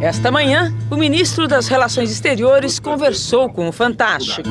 Esta manhã, o ministro das Relações Exteriores conversou com o Fantástico.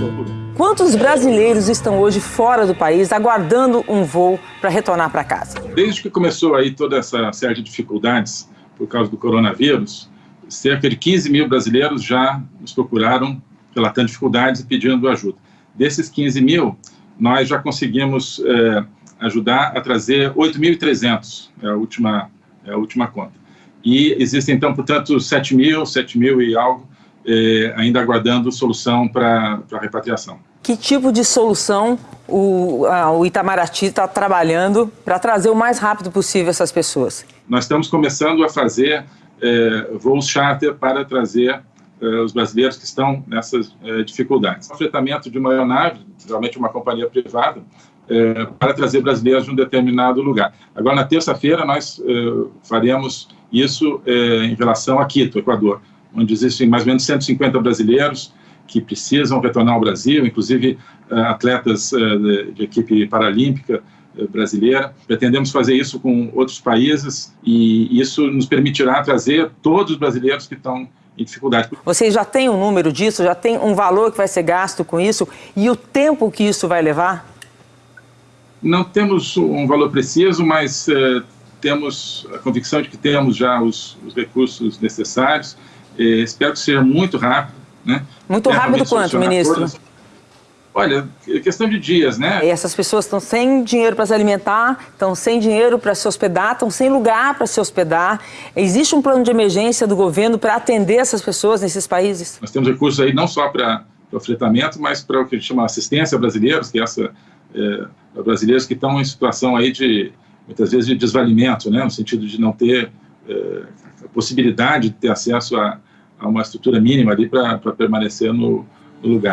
Quantos brasileiros estão hoje fora do país, aguardando um voo para retornar para casa? Desde que começou aí toda essa série de dificuldades por causa do coronavírus, cerca de 15 mil brasileiros já nos procuraram relatando dificuldades e pedindo ajuda. Desses 15 mil, nós já conseguimos é, ajudar a trazer 8.300, é a última, é a última conta. E existem, então, portanto, 7 mil, 7 mil e algo, é, ainda aguardando solução para a repatriação. Que tipo de solução o, a, o Itamaraty está trabalhando para trazer o mais rápido possível essas pessoas? Nós estamos começando a fazer é, voos charter para trazer é, os brasileiros que estão nessas é, dificuldades. O fretamento de uma aeronave, geralmente uma companhia privada, é, para trazer brasileiros de um determinado lugar. Agora, na terça-feira, nós é, faremos isso é, em relação a Quito, Equador, onde existem mais ou menos 150 brasileiros que precisam retornar ao Brasil, inclusive é, atletas é, de, equipe paralímpica é, brasileira. Pretendemos fazer isso com outros países e isso nos permitirá trazer todos os brasileiros que estão em dificuldade. Vocês já têm um número disso? Já tem um valor que vai ser gasto com isso? E o tempo que isso vai levar? Não temos um valor preciso, mas temos a convicção de que temos já os, os recursos necessários. Eh, espero que seja muito rápido. Né? Muito rápido quanto, ministro? Todas. Olha, é questão de dias, né? E essas pessoas estão sem dinheiro para se alimentar, estão sem dinheiro para se hospedar, estão sem lugar para se hospedar. Existe um plano de emergência do governo para atender essas pessoas nesses países? Nós temos recursos aí não só para o fretamento, mas para o que a gente chama assistência brasileiros, que é essa é, brasileiros que estão em situação aí de, muitas vezes, de desvalimento, né, no sentido de não ter é, a possibilidade de ter acesso a, a uma estrutura mínima ali para permanecer no, no lugar.